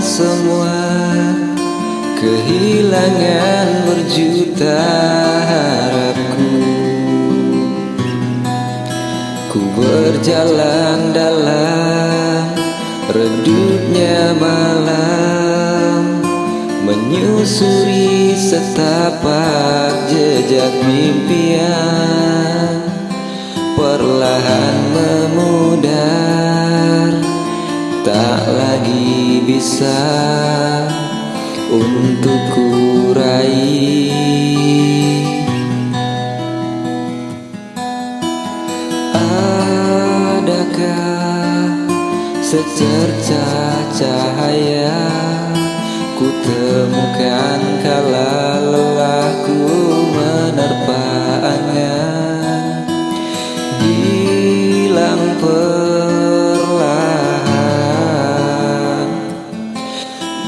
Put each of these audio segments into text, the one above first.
Semua Kehilangan berjuta harapku. Ku berjalan dalam Redupnya malam Menyusuri setapak jejak mimpian Perlahan bisa untuk kurai Adakah secerca cahaya Ku temukan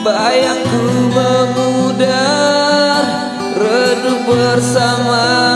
Bayangku memudar Redup bersama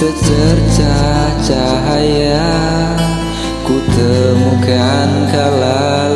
secerca cahaya Ku temukan kala